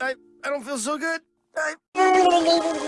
I, I don't feel so good. I...